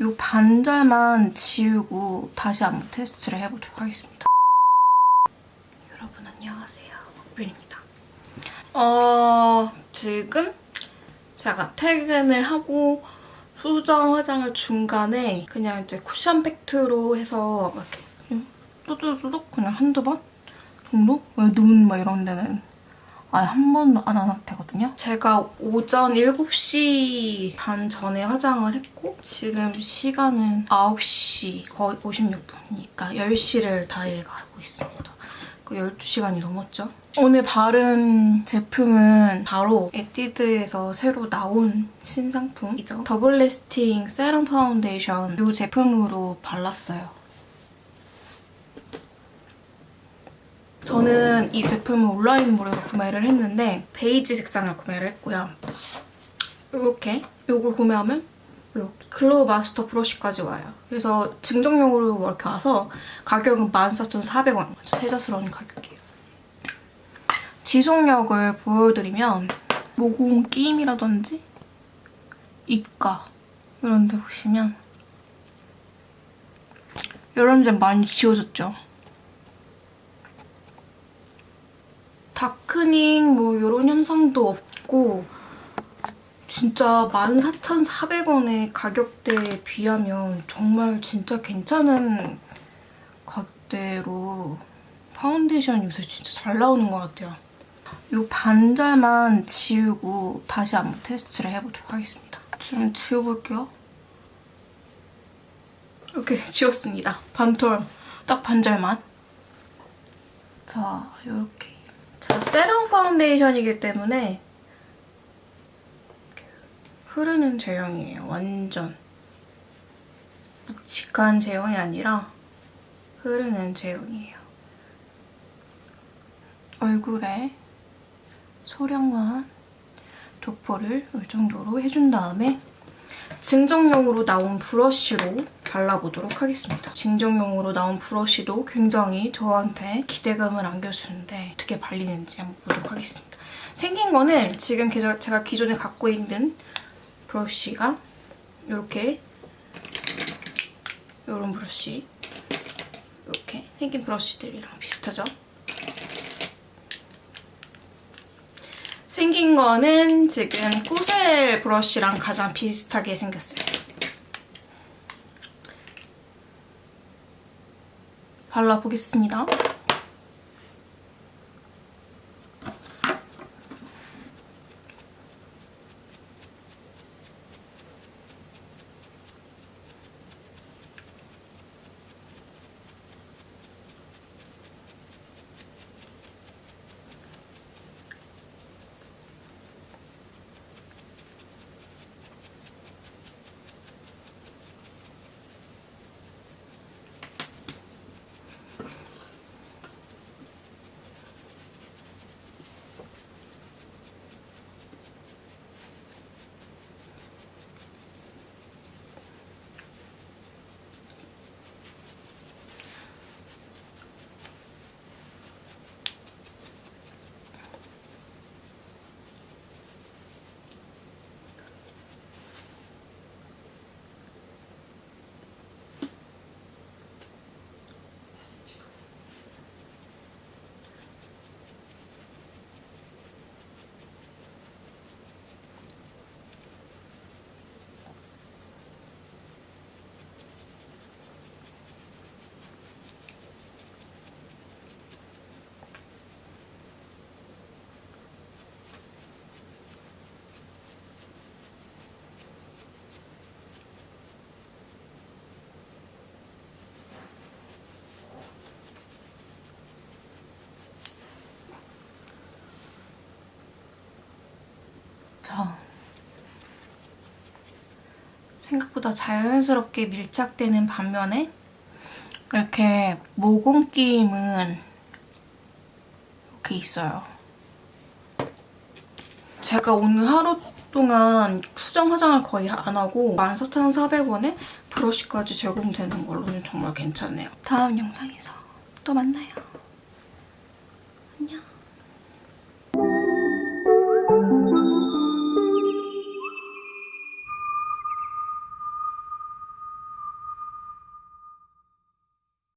이 반절만 지우고 다시 안무 테스트를 해보도록 하겠습니다. 여러분 안녕하세요. 목빈입니다. 어... 지금 제가 퇴근을 하고 수정 화장을 중간에 그냥 이제 쿠션 팩트로 해서 이렇게 또또또독 그냥 한두 번 정도? 눈 막 이런 데는 아예 한 번도 안 한 상태거든요. 제가 오전 7시 반 전에 화장을 했고 지금 시간은 9시 거의 56분이니까 10시를 다 해가고 있습니다. 그 12시간이 넘었죠. 오늘 바른 제품은 바로 에뛰드에서 새로 나온 신상품이죠. 더블 Lasting 세럼 파운데이션 이 제품으로 발랐어요. 저는 이 제품을 온라인몰에서 구매를 했는데 베이지 색상을 구매를 했고요. 이렇게 이걸 구매하면 이렇게 Glow 마스터 브러쉬까지 와요. 그래서 증정용으로 이렇게 와서 가격은 14,400원. 혜자스러운 가격이에요. 지속력을 보여드리면 모공 끼임이라든지 입가 이런 데 보시면 이런 데 많이 지워졌죠? 다크닝 뭐 이런 현상도 없고 진짜 14,400원의 가격대에 비하면 정말 진짜 괜찮은 가격대로 파운데이션 요새 진짜 잘 나오는 것 같아요. 이 반절만 지우고 다시 한번 테스트를 해보도록 하겠습니다. 지금 지워볼게요. 이렇게 지웠습니다. 반톨 딱 반절만. 자, 이렇게 자, 세럼 파운데이션이기 때문에 흐르는 제형이에요. 완전. 묵직한 제형이 아니라 흐르는 제형이에요. 얼굴에 소량만 도포를 이 정도로 해준 다음에 증정용으로 나온 브러쉬로 발라보도록 하겠습니다. 증정용으로 나온 브러쉬도 굉장히 저한테 기대감을 안겨주는데 어떻게 발리는지 한번 보도록 하겠습니다. 생긴 거는 지금 제가 기존에 갖고 있는 브러쉬가 이렇게 이런 브러쉬 이렇게 생긴 브러쉬들이랑 비슷하죠? 생긴 거는 지금 꾸셀 브러쉬랑 가장 비슷하게 생겼어요. 발라보겠습니다. 자, 생각보다 자연스럽게 밀착되는 반면에 이렇게 모공 끼임은 이렇게 있어요. 제가 오늘 하루 동안 수정 화장을 거의 안 하고 14,400원에 브러쉬까지 제공되는 걸로는 정말 괜찮네요. 다음 영상에서 또 만나요. 안녕.